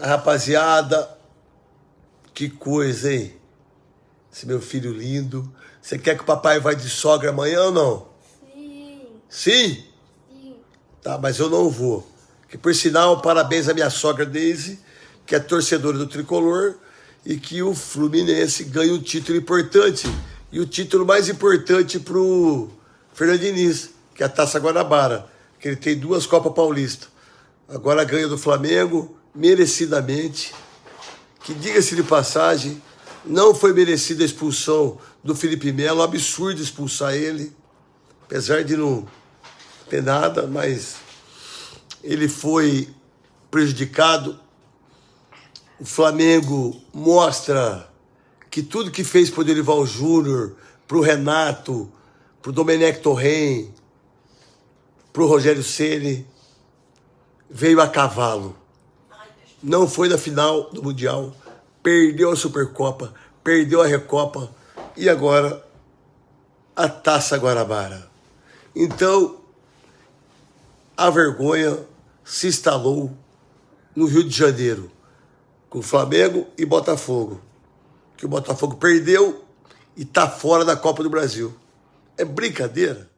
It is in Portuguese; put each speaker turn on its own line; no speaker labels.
Rapaziada, que coisa, hein? Esse meu filho lindo. Você quer que o papai vá de sogra amanhã ou não?
Sim.
Sim?
Sim.
Tá, mas eu não vou. Que por sinal, parabéns à minha sogra Daisy, que é torcedora do Tricolor, e que o Fluminense ganhe um título importante. E o título mais importante pro Fernando Diniz, que é a Taça Guanabara, que ele tem duas Copas Paulista. Agora ganha do Flamengo, merecidamente. Que diga-se de passagem, não foi merecida a expulsão do Felipe Melo, absurdo expulsar ele, apesar de não ter nada, mas ele foi prejudicado. O Flamengo mostra que tudo que fez para o Dorival Júnior, para o Renato, para o Domenech Torren, para o Rogério Ceni veio a cavalo. Não foi na final do Mundial, perdeu a Supercopa, perdeu a Recopa e agora a Taça Guarabara. Então, a vergonha se instalou no Rio de Janeiro, com Flamengo e Botafogo. Que o Botafogo perdeu e está fora da Copa do Brasil. É brincadeira.